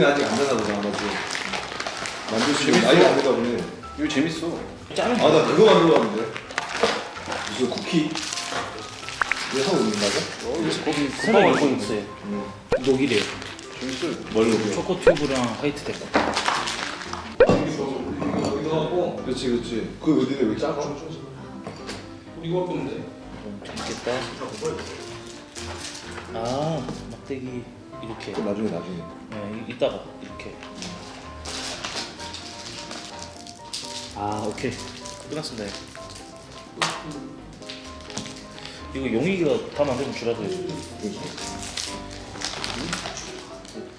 우리는 아직 안 되나 보다 아마도 만들 수 있는 나이가 안 되다 보니 이거 재밌어. 짜는 아나 그거 만들어봤는데 무슨 쿠키 이거 하고 있는 거죠? 거기 금방 알고 있어요. 녹이래요. 재밌어요. 뭘로? 초코 튜브랑 화이트 데코. 이거 갖고 그렇지 그렇지 그 어디에 왜 작아? 이거 갖고 있는데. 음, 재밌겠다. 아 막대기 이렇게. 그 나중에 나중에 네, 이- 이따가 이렇게. 아 오케이 끝났습니다. 이거 용이가 다 만들면 해줘.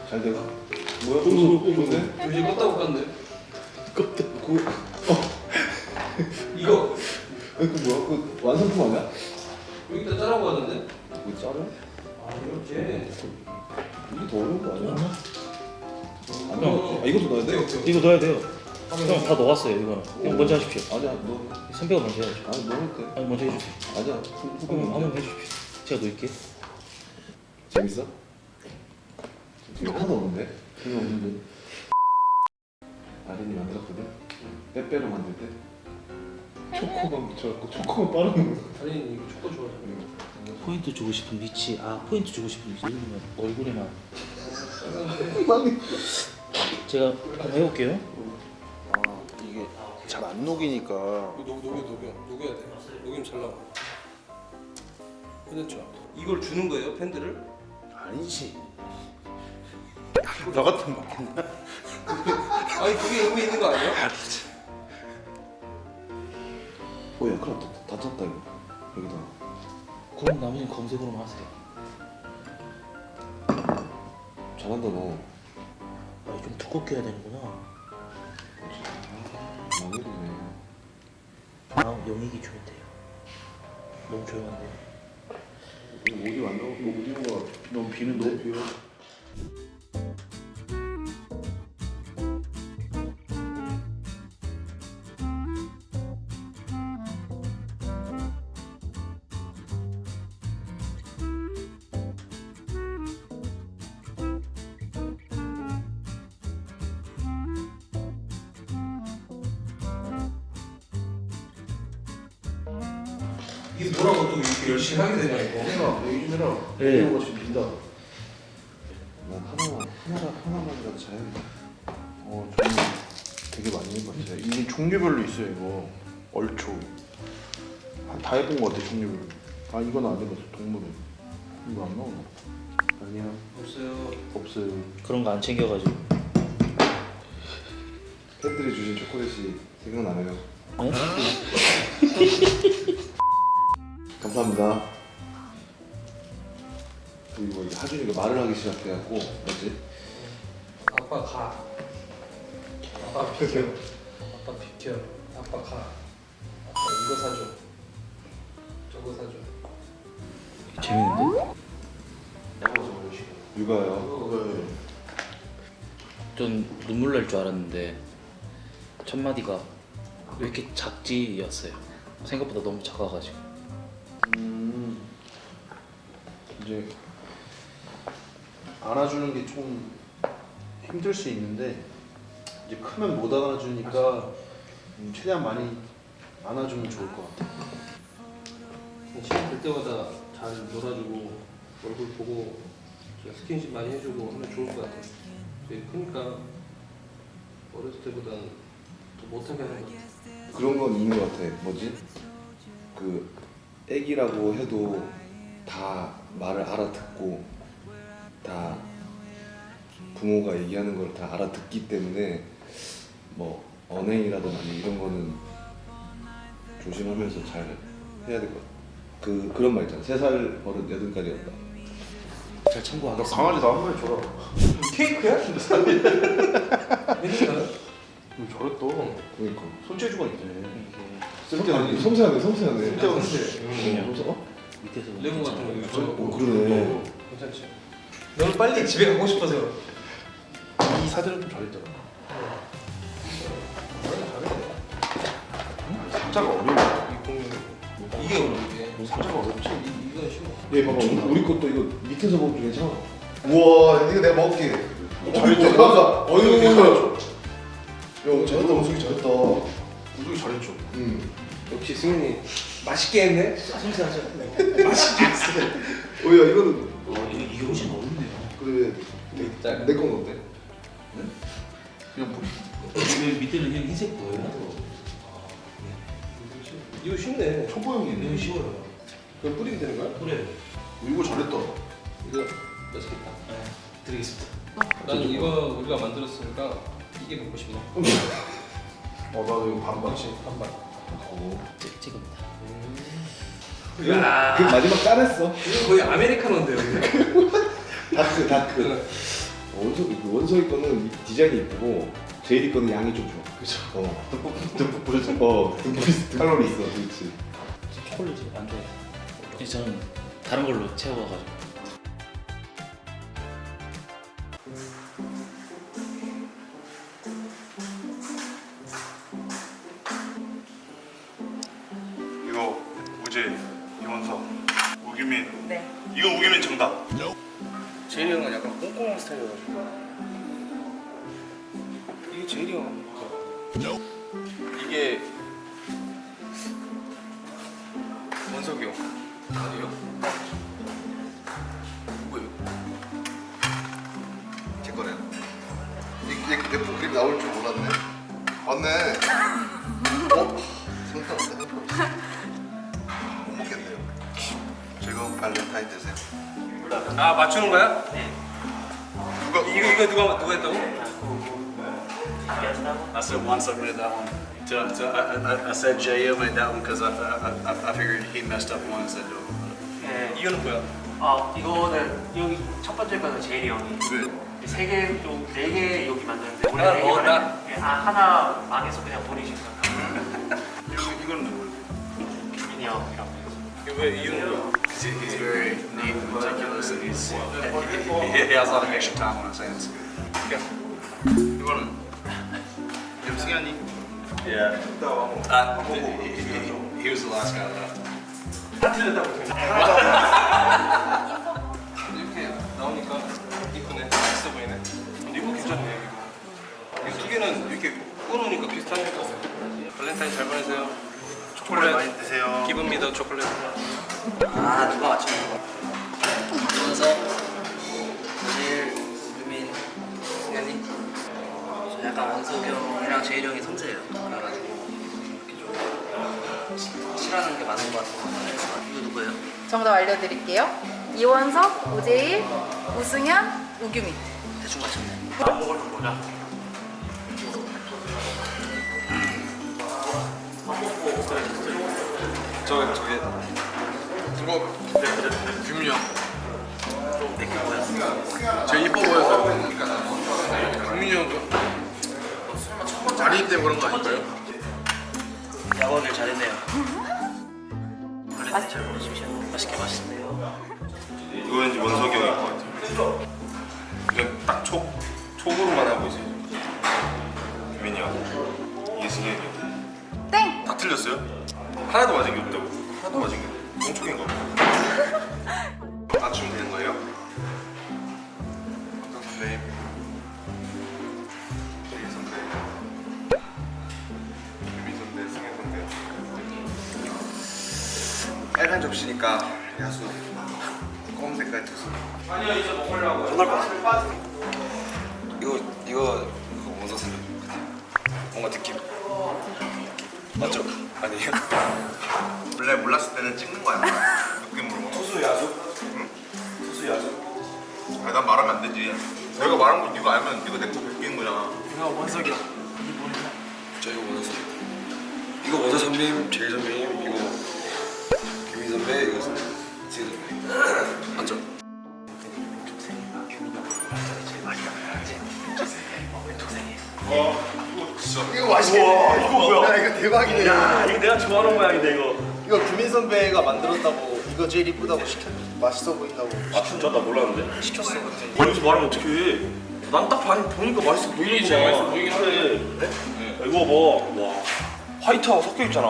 잘 돼가? 뭐야? 좋은데? 요즘 껐다고 껐는데. 껍데 그 어. 이거 그 뭐야? 그 완성품 아니야? 여기다 짜라고 하던데. 그 짜려? 아 이렇게. 이게 더 어려운 거 아니야? 안 넣어. 아 이것도 넣어야 돼? 이거 넣어야 돼요. 형 다 넣었어요 이거는. 형 먼저 하십시오. 아니야 너 선배가 먼저 해야죠. 아니 넣어도 돼. 아니 먼저 해주세요. 아니야 한번 후보는 한번 해주십시오. 제가 놓을게요. 재밌어? 지금 하나도 없는데? 전혀 없는데 아린이 만들었거든? 빼빼로 만들 때 초코만 묻혀갖고 초코만 빠르는 거 아니 이거 초코 좋아하잖아. 포인트 주고 싶은 위치. 아 포인트 주고 싶은 위치. 얼굴에만. 제가 한번 해볼게요. 아 이게 잘 안 녹이니까. 녹 녹여 녹여 녹여야 돼. 녹이면 잘 나와. 그렇죠. 이걸 주는 거예요 팬들을? 아니지. 너 같은 먹겠나? 아니 그게 의미 있는 거 아니야? 오야 큰일 났다 다쳤다 이거 여기다 그럼 나머지는 검색으로만 하세요. 잘한다 너 아, 좀 두껍게 해야 되는구나. 망해리네 아, 영익이 돼요. 너무 조용한데요. 오디오 안 나오고 오디오가 너무 비는데? 너무 비어 이게 뭐라고 또 이렇게 열심히 하게 되냐 이거. 해라 얘기 좀 해라 네. 오디오가 지금 빈다 난 하나만 하나만 하나만이라도 잘해야겠다 어, 저는 되게 많이 해봤어요. 이게 종류별로 있어요, 이거. 얼초. 아, 다 해본 것 같아, 종류별로. 아, 이건 안 해봤어, 동물은. 이거 안 나오나? 아니야 없어요. 없어요. 그런 거 안 챙겨가지고. 팬들이 주신 초콜릿이 생각나네요 네? 감사합니다 그리고 이제 하준이가 말을 하기 시작해갖고 뭐지? 아빠 가. 아빠 비켜. 아빠 비켜. 아빠 가. 아빠 이거 사줘. 저거 사줘. 재밌는데? 육아요 전 눈물 날 줄 알았는데 첫 마디가 왜 이렇게 작지였어요. 생각보다 너무 작아가지고. 이제 안아주는 게좀 힘들 수 있는데 이제 크면 못 안아주니까 음, 최대한 많이 안아주면 좋을 것 같아. 시간 될 때마다 잘 놀아주고 얼굴 보고 스킨십 많이 해주고 하면 좋을 것 같아요. 되게 크니까 어렸을 때보다는 더 못하게 하는 것 같아요. 그런 건 있는 것 같아 뭐지? 그 애기라고 해도 다 말을 알아듣고 다 부모가 얘기하는 걸 다 알아듣기 때문에 뭐 언행이라든지 이런 거는 조심하면서 잘 해야 될 것 같아 그, 그런 말 있잖아 세살 버릇 여든까지였다 잘너 참고하겠습니다. 강아지 나한 마리 줘라. 케이크야? 괜찮아? 왜 저래 또? 그러니까 손재주가 있네. 쓸데없는 섬세하네 섬세하네 쓸데없는 어, 섬세- 어? 밑에서 레고 같은 거 이거 어, 그러네 괜찮지? 너는 빨리 집에 가고 싶어서 이 사진은 좀 잘했잖아. 잘해. 숫자가 어려워. 이 공룡 이게 어려운 게 상자가 어렵지? 이- 이건 쉬워. 얘 봐봐 우리 것도 이거 밑에서 먹어도 괜찮아 우와 이거 내가 먹을게 잘했죠? 맞아 어이구 야 잘했다 우승이 잘했다 우승이 잘했죠. 응 역시 승현이 맛있게 했네. 생생하죠? 오야 이거는 어, 이거 이게 훨씬 어렵네요. 그래 자, 내건 어때? 그냥 뭐왜 밑에는 그냥 흰색 보여요? 이거 쉽네. 이거 초보형이네. 쉬워요. 그거 뿌리면 되는 거야? 그래. 이거 잘했다. 이거 맛있겠다. 네, 드리겠습니다. 나는 이거 우리가 만들었으니까 이게 먹고 싶네. 어 나도 이거 반반. 반반. 찍- 찍습니다. 야, 그 마지막 까냈어 이거 거의 아메리카노인데요. dark dark 원석이 그 원석이 거는 이 디자인이 예쁘고 제이리 거는 양이 좀 좋아 그죠 어 듬뿍 듬뿍 어 듬뿍 칼로리 있어 그렇지 초콜릿이 안. 그래서 저는 다른 걸로 채워가지고. 우재, 이원석, 우기민. 네. 이건 우기민 정답. 제일이 형은 약간 꼼꼼한 스타일이어가지고. 이게 제일이 형. 이게 원석이 형. 아니요? 누구예요? 제 거네 이게 내 그림 나올 줄 몰랐네 맞네 어? 발렌타인 되세요 아 맞추는 거야? 누가 이거 이거 누가 누가 했다고? I said once I made that one. To, to, I, I, I said JM made that one because I, I, I, I figured he messed up one and said no. 네. 이거는 뭐야? 아 이거는 여기 첫 번째 거는 제일이 형이 세개 좀 네 개 여기 만드는데 원래 하나 네 먹었다? 개만 예, 아 하나 망해서 그냥 버리신 거예요. 이거, 이거는 누구예요? 김민이 형이라고. 이거 왜 이유는 뭐야? He's, he's very neat and meticulous and he's, he, he has a lot of extra time on his hands. 이거는 이름 승현이. Yeah. Uh, he, he, he was the last guy left. 이렇게 나오니까 이쁘네. 맛있어 보이네. 근데 이거 괜찮네. 이거. 이거 두 개는 이렇게 끊으니까 비슷하니까. 발렌타인 잘 보내세요. 초콜릿 많이 드세요. 기분 믿어 초콜릿. 아 누가 맞추는 거? 원석, 제일, 유민, 승현이. 저 약간 원석이 형이랑 제일 형이 섬세해요. 그래가지고 이렇게 좀 시- 싫어하는 게 많은 것 같아요. 이거 누구예요? 정답 알려드릴게요. 이원석, 오재일, 우승현, 우규민. 대충 맞췄네. 안좀 보자. 저 저기 이거 규민이 형 제일 이뻐 보여서 규민이 형도 자리 때문에 그런 거 아닐까요? 야구를 잘했네요. 원래 잘 먹으십시오. 맛있게 맛있네요. 이거 왠지 원석이 형일 것 같아요. 그냥 딱 촉, 촉으로만 하고 있어요. 유민이 형. 이게 승현이 형. 땡! 다 틀렸어요? 하나도 맞은 게 선배님? 선배. 선배, 선배. 빨간 접시니까 야수. 검은 색깔 투수. 아니요 이제 먹으려고. 전날 거 이거 이거 원서 선배 같아요. 뭔가 느낌. 맞죠? 아니에요? 원래 몰랐을 때는 찍는 거야. 느낌으로. 투수 야수? 응? 투수 야수? 아니 난 말하면 안 되지. 내가 말한 거 네가 알면 네가 내거 베끼는 거잖아. 이거 원석이 형. 저 이거 선배. 이거 원서 선배님, 제일 선배님, 이거 김민 선배, 이거 지 선배. 맞죠? 이거 맛있겠네 이거 뭐야? 야 이거 대박이네 야 이거 내가 좋아하는 모양인데 이거. 이거 규민 선배가 만들었다고 이거 제일 이쁘다고 시켰 맛있어 보인다고 아 진짜 나 몰랐는데. 시켰어 그때 여기서 말하면 어떡해. 난 딱 보니까 맛있어 보이는 거야. 맛있어 보이긴 하네. 이거 봐. 와. 화이트하고 섞여 있잖아.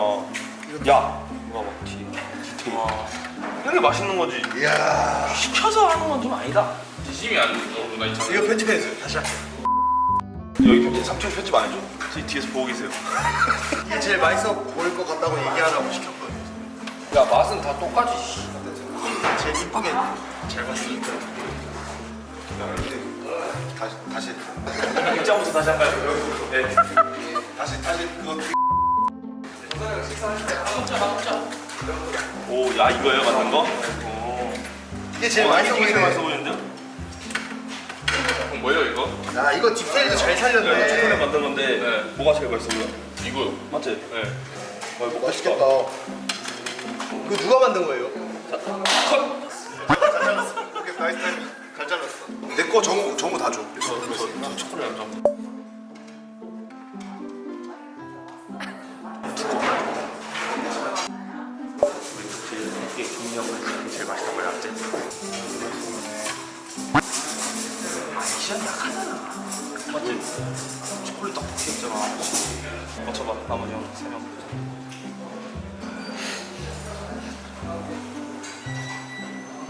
야. 이거 봐. 뒤에. 어떻게? 이게 맛있는 거지. 이야. 시켜서 하는 건 좀 아니다. 지심이 안이 이거 편집해주세요. 다시 할게요. 여기 편집 삼촌 편집 안 해줘. 저기 뒤에서 보고 계세요. 이게 제일 맛있어 보일 것 같다고 얘기하라고 시켰거든요. 야 맛은 다 똑같이 제일 이쁘게 잘 봤으니까. 다시 다시 입장부터 다시 할까요? 네. 다시 다시 그거 오, 야 이거예요 만든 거? 오. 이게 제일 어, 제일 보이네. 맛있어 보이는데요? 뭐예요 이거? 야 이거 디테일도 잘 네, 초콜릿 살렸네. 만든 건데 네. 뭐가 제일 맛있어 보여? 이거 맞지? 네. 어, 먹고 맛있겠다. 싶다. 그거 누가 만든 거예요? 오케이 nice time. 잘 잘랐어. 내거 정우 정우 다 줘. 저, 저, 저 초콜릿 안 제일 맛있다고 해놨지. 시간이 약하잖아. 맞지? 초콜릿 떡볶이 했잖아. 맞춰봐. 나머지 형, 세 명.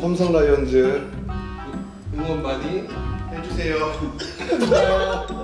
삼성 라이온즈 응원 많이 해주세요.